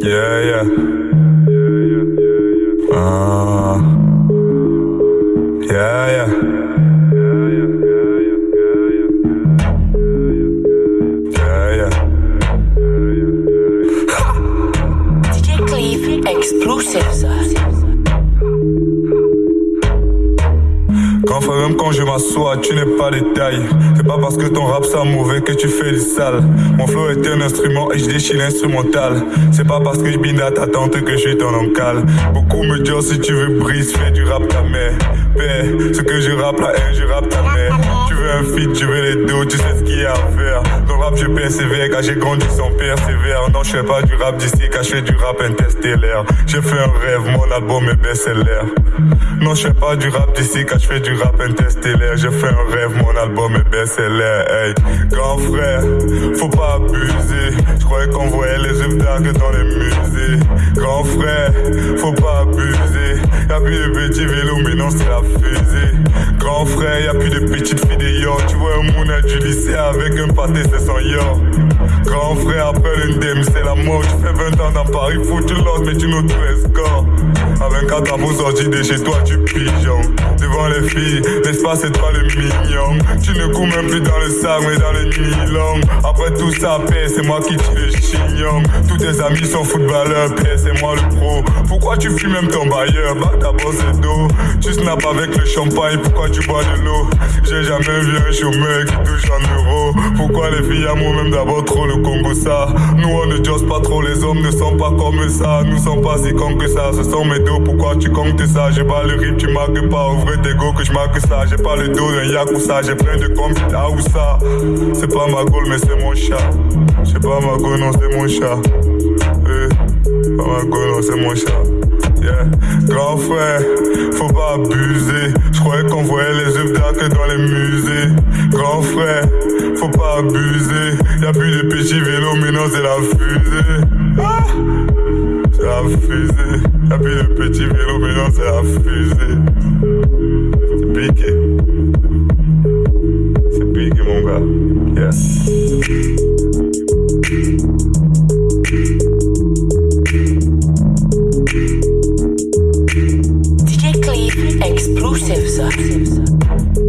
Yeah. Ah. Yeah, yeah. Yeah, yeah. Cleve Explosives. Grand même quand je m'assois, tu n'es pas détail. C'est pas parce que ton rap ça mauvais que tu fais du sale. Mon flow est un instrument et je déchire l'instrumental. C'est pas parce que je binde à ta tante que je suis ton oncle. Beaucoup me disent si tu veux brise, fais du rap ta mère. Père, ce que je rappe la haine, je rappe ta mère. Tu veux un feat, je veux les deux, tu sais ce qu'il y a à faire. Dans le rap, je persévère car j'ai grandi sans persévère. Non, je fais pas du rap d'ici car je fais du rap interstellaire. J'ai fait un rêve, mon album est best-seller. Non, je fais pas du rap d'ici car je fais du rap interstellaire. J'ai fait un rêve, mon album est best-seller. Grand frère, faut pas abuser. Je croyais qu'on voyait les œuvres d'art dans les musées. Grand frère, faut pas abuser. Y'a plus de petits vélos, mais non, c'est la fusée. Grand frère, y'a plus de petites filles de yo. Tu vois un mouna du lycée avec un pâté, c'est son yo. Grand frère, après l'indem, c'est la mort. Tu fais 20 ans dans Paris, fou, tu l'oses, mais tu tout score. Avec un tabou sorti de chez toi, tu pigeon. Devant les filles, l'espace c'est toi le mignon. Tu ne cours même plus dans le sac, mais dans le nylon. Après tout ça, paix, c'est moi qui tire le. Tous tes amis sont footballeurs, paix, c'est moi le pro. Pourquoi tu fumes même ton bailleur? D'abord c'est dos. Tu snaps avec le champagne, pourquoi tu bois de l'eau? J'ai jamais vu un chômeur qui touche en euros. Pourquoi les filles amourent même d'abord trop le Congo ça? Nous on ne jose pas trop, les hommes ne sont pas comme ça. Nous sommes pas si cons que ça, ce sont mes dos. Pourquoi tu comptes ça? J'ai pas le rythme, tu marques pas. Ouvrez tes go que je marque ça. J'ai pas le dos d'un yakuza, j'ai plein de combis là où ça. C'est pas ma gaule, mais c'est mon chat. C'est pas ma gaule, non, c'est mon chat. Eh, pas ma gaule, non, c'est mon chat. Yeah. Grand frère, faut pas abuser. Je croyais qu'on voyait les d'art que dans les musées. Grand frère, faut pas abuser. Y'a plus de petits vélos, mais non, c'est la fusée. Ah c'est la fusée. Y'a plus de petits vélos, mais non, c'est la fusée. C'est piqué. C'est piqué, mon gars. Yeah. Rush Sevza.